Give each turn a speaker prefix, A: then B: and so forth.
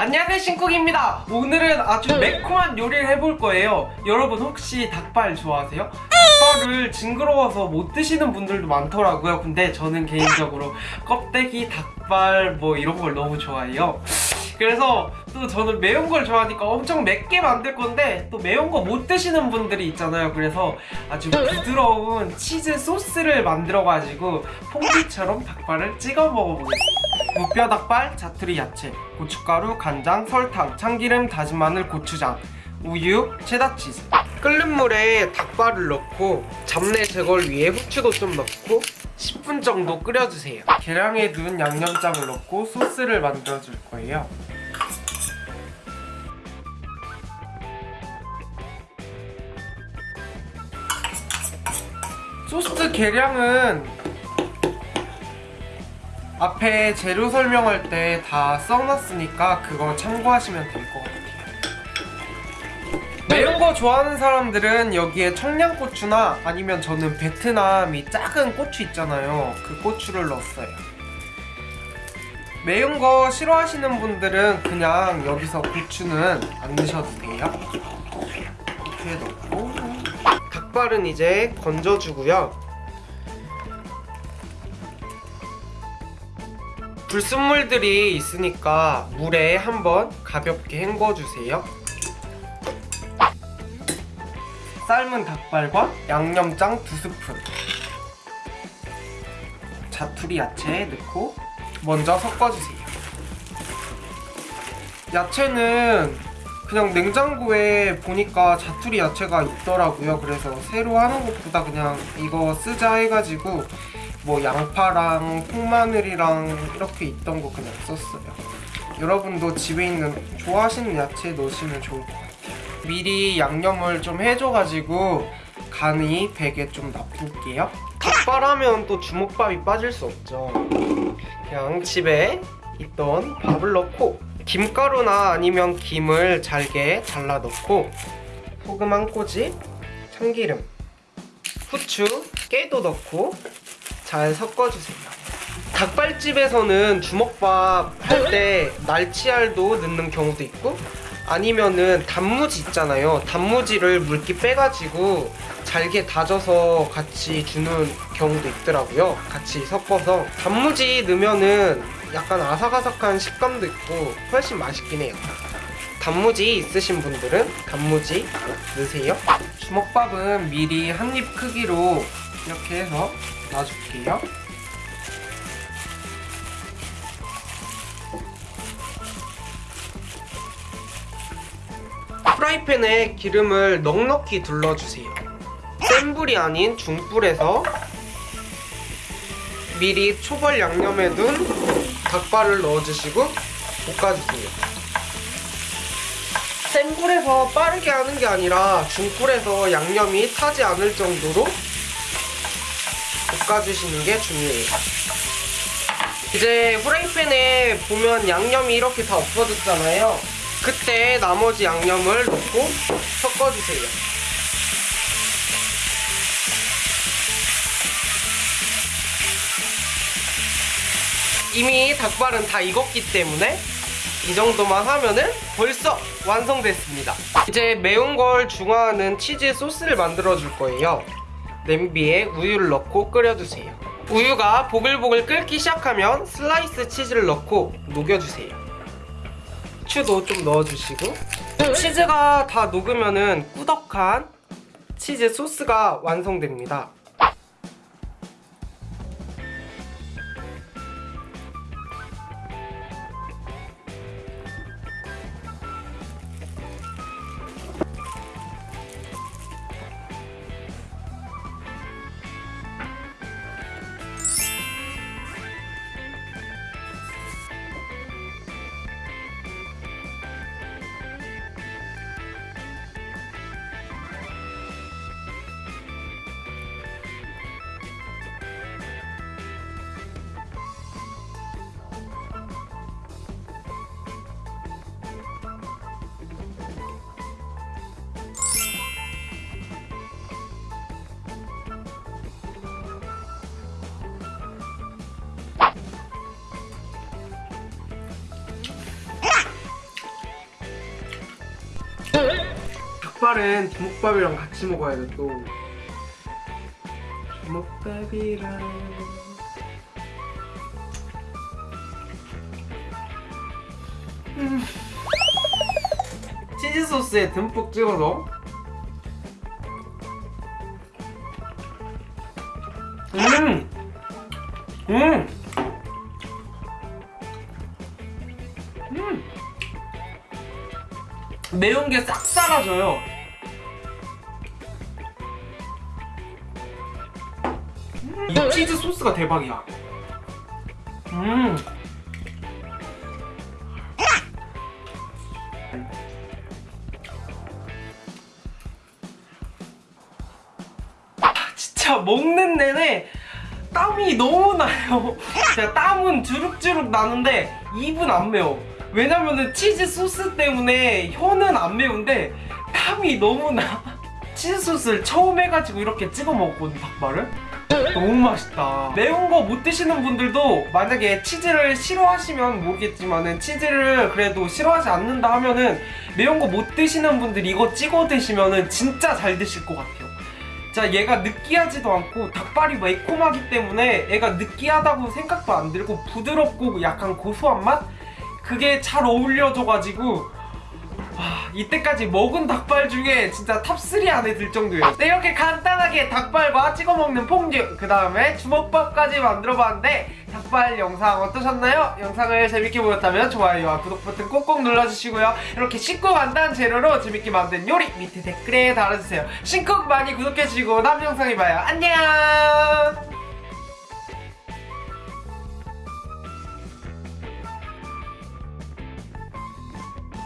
A: 안녕하세요 신쿡입니다. 오늘은 아주 매콤한 요리를 해볼 거예요. 여러분 혹시 닭발 좋아하세요? 닭발을 징그러워서 못 드시는 분들도 많더라고요. 근데 저는 개인적으로 껍데기 닭발 뭐 이런 걸 너무 좋아해요. 그래서 또 저는 매운 걸 좋아하니까 엄청 맵게 만들 건데 또 매운 거 못 드시는 분들이 있잖아요. 그래서 아주 부드러운 치즈 소스를 만들어 가지고 퐁듀처럼 닭발을 찍어 먹어보겠습니다 무뼈 닭발, 자투리 야채, 고춧가루, 간장, 설탕, 참기름, 다진 마늘, 고추장, 우유, 체다 치즈. 끓는 물에 닭발을 넣고 잡내 제거를 위해 후추도 좀 넣고 10분 정도 끓여주세요. 계량에 넣은 양념장을 넣고 소스를 만들어줄 거예요. 소스 계량은 앞에 재료 설명할 때 다 써놨으니까 그거 참고하시면 될 것 같아요. 매운 거 좋아하는 사람들은 여기에 청양고추나 아니면 저는 베트남이 작은 고추 있잖아요. 그 고추를 넣었어요. 매운 거 싫어하시는 분들은 그냥 여기서 고추는 안 넣으셔도 돼요. 이렇게 넣고. 닭발은 이제 건져주고요 불순물들이 있으니까 물에 한번 가볍게 헹궈주세요. 삶은 닭발과 양념장 두 스푼. 자투리 야채 넣고 먼저 섞어주세요. 야채는 그냥 냉장고에 보니까 자투리 야채가 있더라고요. 그래서 새로 하는 것보다 그냥 이거 쓰자 해가지고 뭐 양파랑 콩마늘이랑 이렇게 있던 거 그냥 썼어요. 여러분도 집에 있는 좋아하시는 야채 넣으시면 좋을 것 같아요. 미리 양념을 좀 해줘가지고 간이 배게 좀 놔둘게요. 닭발하면 또 주먹밥이 빠질 수 없죠. 그냥 집에 있던 밥을 넣고 김가루나 아니면 김을 잘게 잘라 넣고 소금 한 꼬집, 참기름, 후추, 깨도 넣고 잘 섞어주세요. 닭발집에서는 주먹밥 할 때 날치알도 넣는 경우도 있고 아니면은 단무지 있잖아요. 단무지를 물기 빼가지고 잘게 다져서 같이 주는 경우도 있더라고요. 같이 섞어서. 단무지 넣으면은 약간 아삭아삭한 식감도 있고 훨씬 맛있긴 해요. 단무지 있으신 분들은 단무지 넣으세요. 주먹밥은 미리 한 입 크기로 이렇게 해서 놔줄게요. 프라이팬에 기름을 넉넉히 둘러주세요. 센 불이 아닌 중불에서 미리 초벌 양념에 둔 닭발을 넣어주시고 볶아주세요. 센 불에서 빠르게 하는 게 아니라 중불에서 양념이 타지 않을 정도로 볶아주시는 게 중요해요. 이제 후라이팬에 보면 양념이 이렇게 다 없어졌잖아요. 그때 나머지 양념을 넣고 섞어주세요. 이미 닭발은 다 익었기 때문에 이 정도만 하면은 벌써 완성됐습니다. 이제 매운 걸 중화하는 치즈 소스를 만들어 줄 거예요 냄비에 우유를 넣고 끓여주세요. 우유가 보글보글 끓기 시작하면 슬라이스 치즈를 넣고 녹여주세요. 후추도 좀 넣어주시고. 치즈가 다 녹으면은 꾸덕한 치즈 소스가 완성됩니다 닭발은 주먹밥이랑 같이 먹어야 돼 또. 주먹밥이랑. 음. 치즈 소스에 듬뿍 찍어서. 음. 음. 음. 매운 게 싹 사라져요. 음, 이 치즈 소스가 대박이야. 음. 아, 진짜 먹는 내내 땀이 너무 나요. 제가 땀은 주룩주룩 나는데 입은 안 매워. 왜냐면은 치즈 소스 때문에 혀는 안 매운데 땀이 너무 나. 치즈 소스를 처음 해가지고 이렇게 찍어 먹었거든 닭발을. 너무 맛있다. 매운 거 못 드시는 분들도 만약에 치즈를 싫어하시면 모르겠지만은 치즈를 그래도 싫어하지 않는다 하면은 매운 거 못 드시는 분들 이거 찍어 드시면은 진짜 잘 드실 것 같아요. 자 얘가 느끼하지도 않고 닭발이 매콤하기 때문에 얘가 느끼하다고 생각도 안 들고 부드럽고 약간 고소한 맛? 그게 잘 어울려져가지고 와, 이때까지 먹은 닭발 중에 진짜 top 3 안에 들 정도예요. 네, 이렇게 간단하게 닭발과 찍어 먹는 퐁듀 그 다음에 주먹밥까지 만들어봤는데 닭발 영상 어떠셨나요? 영상을 재밌게 보셨다면 좋아요와 구독 버튼 꼭꼭 눌러주시고요. 이렇게 쉽고 간단한 재료로 재밌게 만든 요리 밑에 댓글에 달아주세요. 신쿡 많이 구독해주시고 다음 영상에 봐요. 안녕